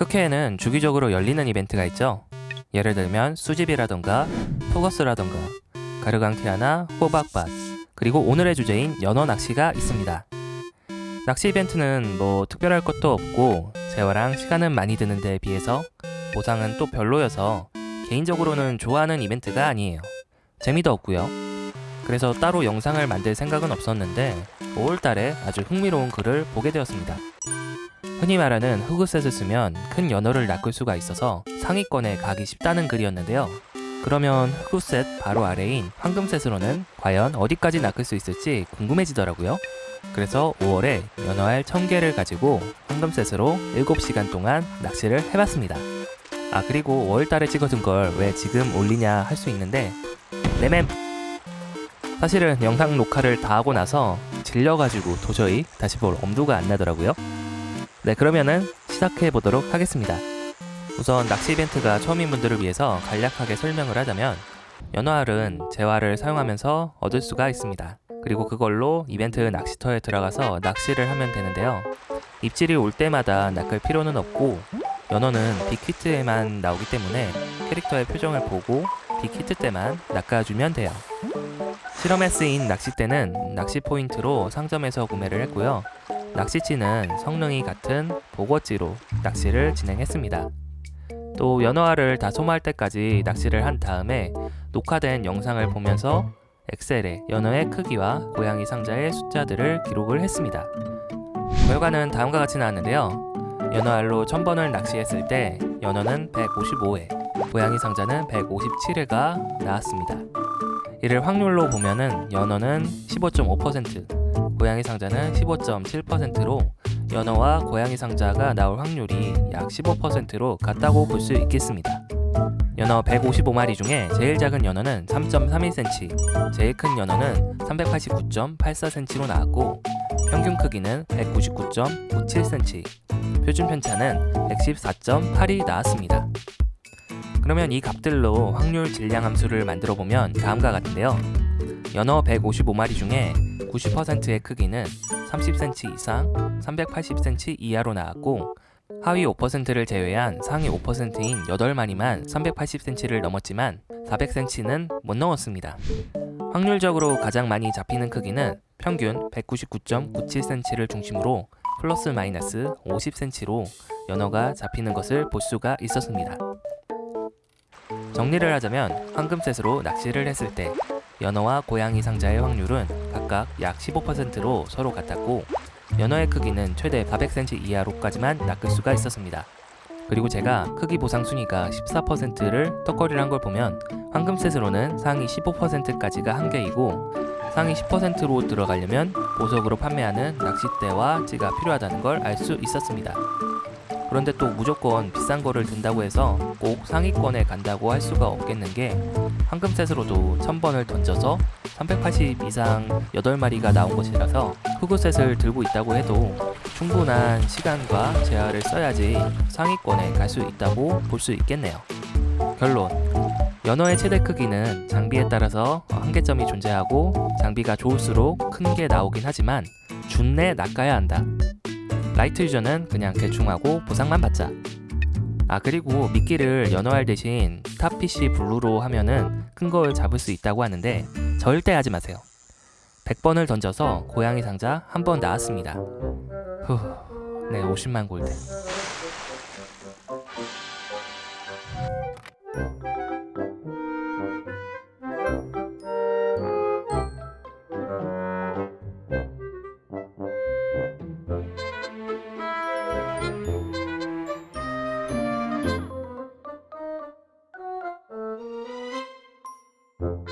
크케에는 주기적으로 열리는 이벤트가 있죠. 예를 들면 수집이라던가 포거스라던가 가르강티아나 호박밭 그리고 오늘의 주제인 연어 낚시가 있습니다. 낚시 이벤트는 뭐 특별할 것도 없고 재화랑 시간은 많이 드는 데에 비해서 보상은 또 별로여서 개인적으로는 좋아하는 이벤트가 아니에요. 재미도 없고요. 그래서 따로 영상을 만들 생각은 없었는데 5월달에 아주 흥미로운 글을 보게 되었습니다. 흔히 말하는 흑우셋을 쓰면 큰 연어를 낚을 수가 있어서 상위권에 가기 쉽다는 글이었는데요. 그러면 흑우셋 바로 아래인 황금셋으로는 과연 어디까지 낚을 수 있을지 궁금해지더라고요. 그래서 5월에 연어알 1000개를 가지고 황금셋으로 7시간 동안 낚시를 해봤습니다. 아 그리고 5월달에 찍어둔 걸 왜 지금 올리냐 할 수 있는데 네맴 사실은 영상 녹화를 다 하고 나서 질려가지고 도저히 다시 볼 엄두가 안 나더라고요. 네 그러면은 시작해 보도록 하겠습니다. 우선 낚시 이벤트가 처음인 분들을 위해서 간략하게 설명을 하자면 연어알은 재화를 사용하면서 얻을 수가 있습니다. 그리고 그걸로 이벤트 낚시터에 들어가서 낚시를 하면 되는데요. 입질이 올 때마다 낚을 필요는 없고 연어는 빅히트에만 나오기 때문에 캐릭터의 표정을 보고 빅히트 때만 낚아주면 돼요. 실험에 쓰인 낚싯대는 낚시 포인트로 상점에서 구매를 했고요. 낚시치는 성능이 같은 보거지로 낚시를 진행했습니다. 또 연어알을 다 소모할 때까지 낚시를 한 다음에 녹화된 영상을 보면서 엑셀에 연어의 크기와 고양이 상자의 숫자들을 기록을 했습니다. 결과는 다음과 같이 나왔는데요. 연어알로 1000번을 낚시했을 때 연어는 155회, 고양이 상자는 157회가 나왔습니다. 이를 확률로 보면은 연어는 15.5%, 고양이 상자는 15.7%로 연어와 고양이 상자가 나올 확률이 약 15%로 같다고 볼 수 있겠습니다. 연어 155마리 중에 제일 작은 연어는 3.31cm, 제일 큰 연어는 389.84cm로 나왔고 평균 크기는 199.97cm, 표준 편차는 114.8이 나왔습니다. 그러면 이 값들로 확률 질량 함수를 만들어 보면 다음과 같은데요. 연어 155마리 중에 90%의 크기는 30cm 이상, 380cm 이하로 나왔고 하위 5%를 제외한 상위 5%인 8마리만 380cm를 넘었지만 400cm는 못 넘었습니다. 확률적으로 가장 많이 잡히는 크기는 평균 199.97cm를 중심으로 플러스 마이너스 50cm로 연어가 잡히는 것을 볼 수가 있었습니다. 정리를 하자면 황금셋으로 낚시를 했을 때 연어와 고양이 상자의 확률은 각각 약 15%로 서로 같았고 연어의 크기는 최대 400cm 이하로까지만 낚을 수가 있었습니다. 그리고 제가 크기 보상 순위가 14%를 턱걸이를 한 걸 보면 황금셋으로는 상위 15%까지가 한계이고 상위 10%로 들어가려면 보석으로 판매하는 낚싯대와 찌가 필요하다는 걸 알 수 있었습니다. 그런데 또 무조건 비싼 거를 든다고 해서 꼭 상위권에 간다고 할 수가 없겠는 게 황금셋으로도 1000번을 던져서 380 이상 8마리가 나온 것이라서 흑우셋을 들고 있다고 해도 충분한 시간과 재화를 써야지 상위권에 갈 수 있다고 볼 수 있겠네요. 결론 연어의 최대 크기는 장비에 따라서 한계점이 존재하고 장비가 좋을수록 큰 게 나오긴 하지만 준내 낚아야 한다. light user는 그냥 대충 하고 보상만 받자. 아 그리고 미끼를 연어알 대신 탑PC 블루로 하면은 큰 걸 잡을 수 있다고 하는데 절대 하지 마세요. 100번을 던져서 고양이 상자 한 번 나왔습니다. 후, 네 50만 골드. 음.